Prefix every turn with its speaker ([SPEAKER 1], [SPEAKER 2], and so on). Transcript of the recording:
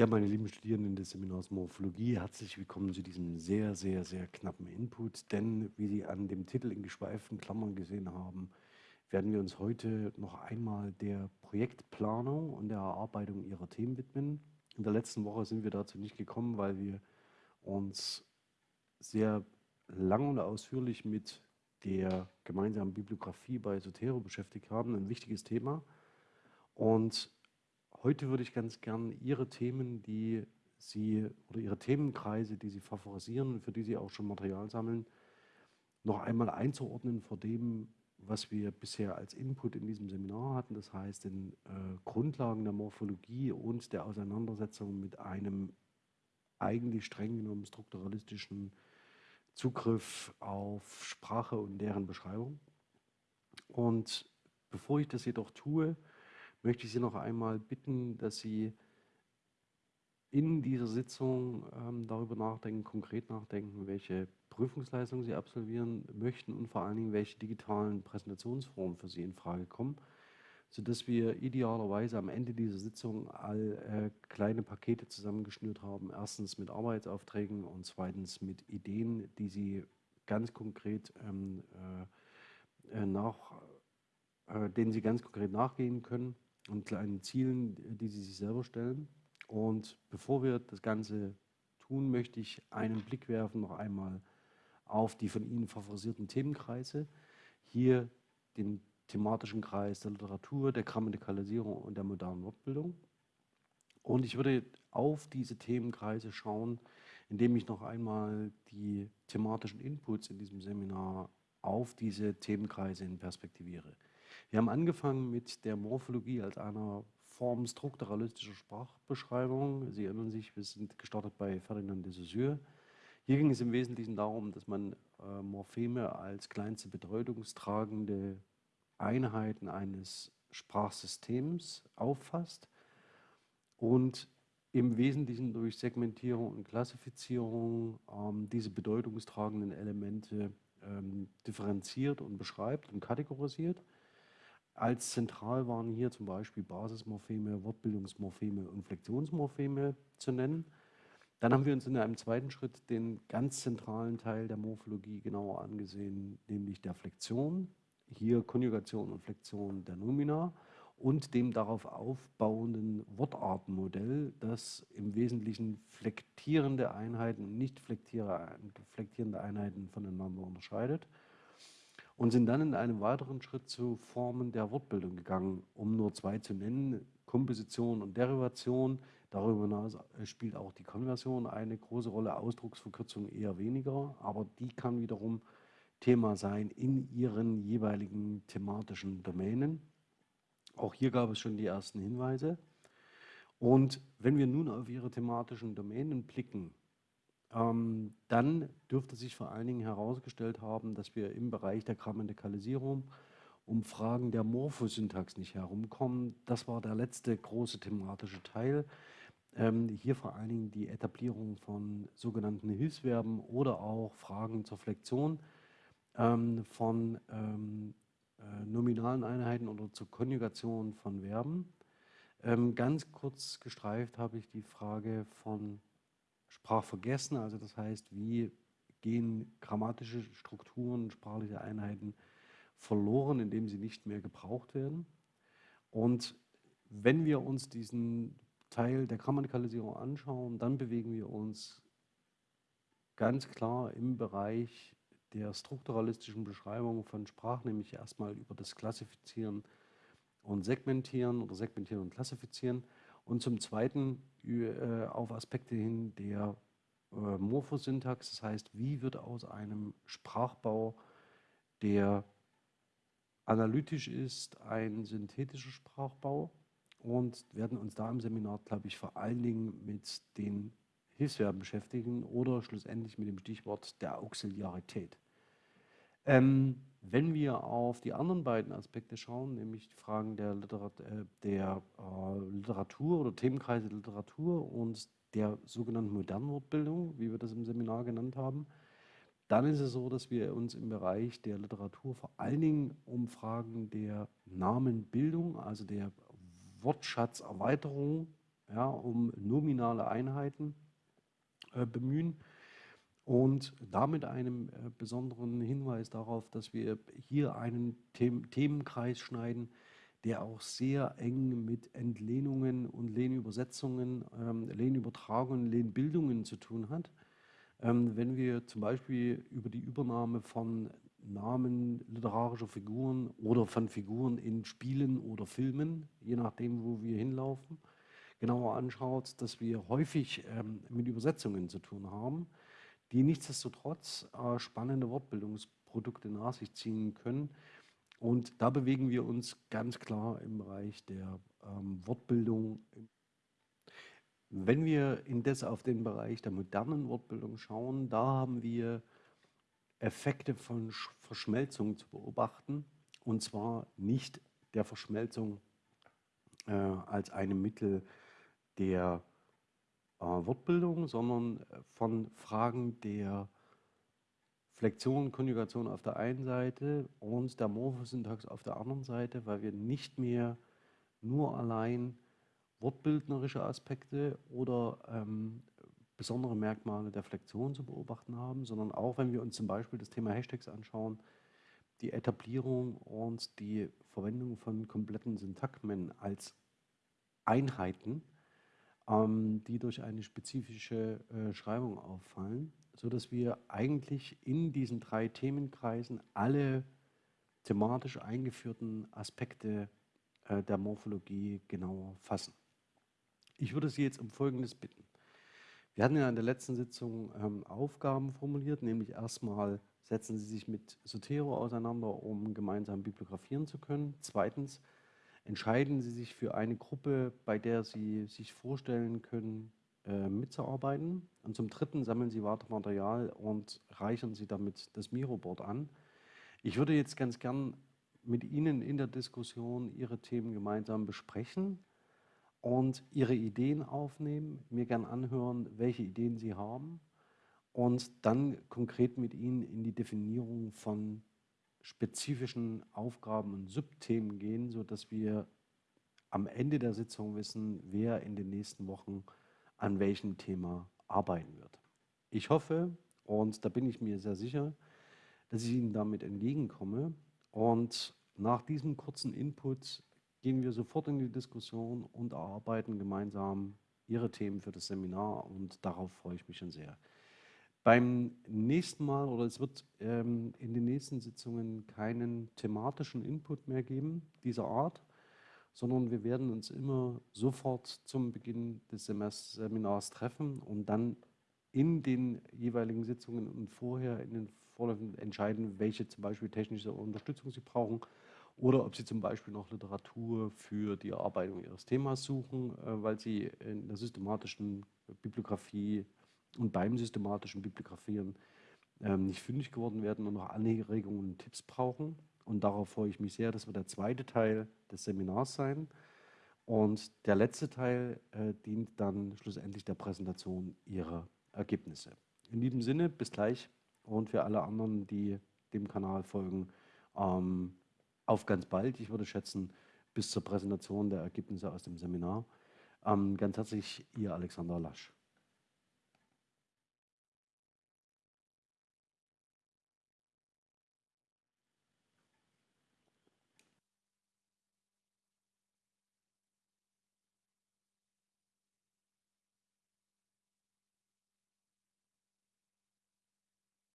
[SPEAKER 1] Ja, meine lieben Studierenden des Seminars Morphologie, herzlich willkommen zu diesem sehr, sehr, sehr knappen Input. Denn, wie Sie an dem Titel in geschweiften Klammern gesehen haben, werden wir uns heute noch einmal der Projektplanung und der Erarbeitung Ihrer Themen widmen. In der letzten Woche sind wir dazu nicht gekommen, weil wir uns sehr lang und ausführlich mit der gemeinsamen Bibliografie bei Sotero beschäftigt haben, ein wichtiges Thema. Und Heute würde ich ganz gern Ihre Themen, die Sie oder Ihre Themenkreise, die Sie favorisieren für die Sie auch schon Material sammeln, noch einmal einzuordnen vor dem, was wir bisher als Input in diesem Seminar hatten, das heißt den äh, Grundlagen der Morphologie und der Auseinandersetzung mit einem eigentlich streng genommen strukturalistischen Zugriff auf Sprache und deren Beschreibung. Und bevor ich das jedoch tue, möchte ich Sie noch einmal bitten, dass Sie in dieser Sitzung ähm, darüber nachdenken, konkret nachdenken, welche Prüfungsleistungen Sie absolvieren möchten und vor allen Dingen, welche digitalen Präsentationsformen für Sie in Frage kommen, sodass wir idealerweise am Ende dieser Sitzung all äh, kleine Pakete zusammengeschnürt haben. Erstens mit Arbeitsaufträgen und zweitens mit Ideen, die Sie ganz konkret ähm, äh, äh nach, äh, denen Sie ganz konkret nachgehen können und kleinen Zielen, die sie sich selber stellen. Und bevor wir das Ganze tun, möchte ich einen Blick werfen noch einmal auf die von Ihnen favorisierten Themenkreise. Hier den thematischen Kreis der Literatur, der Grammatikalisierung und der modernen Wortbildung. Und ich würde auf diese Themenkreise schauen, indem ich noch einmal die thematischen Inputs in diesem Seminar auf diese Themenkreise in perspektiviere. Wir haben angefangen mit der Morphologie als einer Form strukturalistischer Sprachbeschreibung. Sie erinnern sich, wir sind gestartet bei Ferdinand de Saussure. Hier ging es im Wesentlichen darum, dass man äh, Morpheme als kleinste bedeutungstragende Einheiten eines Sprachsystems auffasst und im Wesentlichen durch Segmentierung und Klassifizierung ähm, diese bedeutungstragenden Elemente ähm, differenziert und beschreibt und kategorisiert. Als zentral waren hier zum Beispiel Basismorpheme, Wortbildungsmorpheme und Flexionsmorpheme zu nennen. Dann haben wir uns in einem zweiten Schritt den ganz zentralen Teil der Morphologie genauer angesehen, nämlich der Flexion. Hier Konjugation und Flexion der Nomina und dem darauf aufbauenden Wortartenmodell, das im Wesentlichen flektierende Einheiten und nicht flektierende Einheiten voneinander unterscheidet und sind dann in einem weiteren Schritt zu Formen der Wortbildung gegangen, um nur zwei zu nennen, Komposition und Derivation. Darüber hinaus äh, spielt auch die Konversion eine große Rolle, Ausdrucksverkürzung eher weniger, aber die kann wiederum Thema sein in ihren jeweiligen thematischen Domänen. Auch hier gab es schon die ersten Hinweise. Und wenn wir nun auf ihre thematischen Domänen blicken, ähm, dann dürfte sich vor allen Dingen herausgestellt haben, dass wir im Bereich der Grammatikalisierung um Fragen der Morphosyntax nicht herumkommen. Das war der letzte große thematische Teil. Ähm, hier vor allen Dingen die Etablierung von sogenannten Hilfsverben oder auch Fragen zur Flexion ähm, von ähm, äh, nominalen Einheiten oder zur Konjugation von Verben. Ähm, ganz kurz gestreift habe ich die Frage von sprachvergessen. Also das heißt, wie gehen grammatische Strukturen, sprachliche Einheiten verloren, indem sie nicht mehr gebraucht werden. Und wenn wir uns diesen Teil der Grammatikalisierung anschauen, dann bewegen wir uns ganz klar im Bereich der strukturalistischen Beschreibung von Sprache, nämlich erstmal über das Klassifizieren und Segmentieren oder Segmentieren und Klassifizieren und zum Zweiten äh, auf Aspekte hin der äh, Morphosyntax, das heißt, wie wird aus einem Sprachbau, der analytisch ist, ein synthetischer Sprachbau und werden uns da im Seminar, glaube ich, vor allen Dingen mit den Hilfsverben beschäftigen oder schlussendlich mit dem Stichwort der Auxiliarität. Ähm, wenn wir auf die anderen beiden Aspekte schauen, nämlich die Fragen der, Literat äh, der äh, Literatur oder Themenkreise Literatur und der sogenannten modernen Wortbildung, wie wir das im Seminar genannt haben, dann ist es so, dass wir uns im Bereich der Literatur vor allen Dingen um Fragen der Namenbildung, also der Wortschatzerweiterung ja, um nominale Einheiten äh, bemühen. Und damit einen äh, besonderen Hinweis darauf, dass wir hier einen The Themenkreis schneiden, der auch sehr eng mit Entlehnungen und Lehnübersetzungen, ähm, Lehnübertragungen, Lehnbildungen zu tun hat. Ähm, wenn wir zum Beispiel über die Übernahme von Namen literarischer Figuren oder von Figuren in Spielen oder Filmen, je nachdem, wo wir hinlaufen, genauer anschaut, dass wir häufig ähm, mit Übersetzungen zu tun haben, die nichtsdestotrotz äh, spannende Wortbildungsprodukte nach sich ziehen können. Und da bewegen wir uns ganz klar im Bereich der ähm, Wortbildung. Wenn wir indes auf den Bereich der modernen Wortbildung schauen, da haben wir Effekte von Verschmelzung zu beobachten. Und zwar nicht der Verschmelzung äh, als einem Mittel der äh, Wortbildung, sondern äh, von Fragen der Flexion, Konjugation auf der einen Seite und der Morphosyntax auf der anderen Seite, weil wir nicht mehr nur allein wortbildnerische Aspekte oder ähm, besondere Merkmale der Flexion zu beobachten haben, sondern auch, wenn wir uns zum Beispiel das Thema Hashtags anschauen, die Etablierung und die Verwendung von kompletten Syntagmen als Einheiten, die durch eine spezifische äh, Schreibung auffallen, sodass wir eigentlich in diesen drei Themenkreisen alle thematisch eingeführten Aspekte äh, der Morphologie genauer fassen. Ich würde Sie jetzt um Folgendes bitten. Wir hatten ja in der letzten Sitzung ähm, Aufgaben formuliert, nämlich erstmal setzen Sie sich mit Sotero auseinander, um gemeinsam bibliografieren zu können. Zweitens entscheiden Sie sich für eine Gruppe, bei der Sie sich vorstellen können, äh, mitzuarbeiten. Und zum Dritten sammeln Sie weiter Material und reichern Sie damit das Miroboard an. Ich würde jetzt ganz gern mit Ihnen in der Diskussion Ihre Themen gemeinsam besprechen und Ihre Ideen aufnehmen, mir gern anhören, welche Ideen Sie haben und dann konkret mit Ihnen in die Definierung von spezifischen Aufgaben und Subthemen gehen, sodass wir am Ende der Sitzung wissen, wer in den nächsten Wochen an welchem Thema arbeiten wird. Ich hoffe, und da bin ich mir sehr sicher, dass ich Ihnen damit entgegenkomme. Und nach diesem kurzen Input gehen wir sofort in die Diskussion und erarbeiten gemeinsam Ihre Themen für das Seminar und darauf freue ich mich schon sehr. Beim nächsten Mal oder es wird ähm, in den nächsten Sitzungen keinen thematischen Input mehr geben dieser Art, sondern wir werden uns immer sofort zum Beginn des Seminars treffen und dann in den jeweiligen Sitzungen und vorher in den Vorläufen entscheiden, welche zum Beispiel technische Unterstützung Sie brauchen oder ob Sie zum Beispiel noch Literatur für die Erarbeitung Ihres Themas suchen, äh, weil Sie in der systematischen Bibliografie und beim systematischen Bibliografieren ähm, nicht fündig geworden werden und noch Anregungen und Tipps brauchen. Und darauf freue ich mich sehr. Das wird der zweite Teil des Seminars sein. Und der letzte Teil äh, dient dann schlussendlich der Präsentation Ihrer Ergebnisse. In diesem Sinne, bis gleich und für alle anderen, die dem Kanal folgen, ähm, auf ganz bald. Ich würde schätzen, bis zur Präsentation der Ergebnisse aus dem Seminar. Ähm, ganz herzlich, Ihr Alexander Lasch.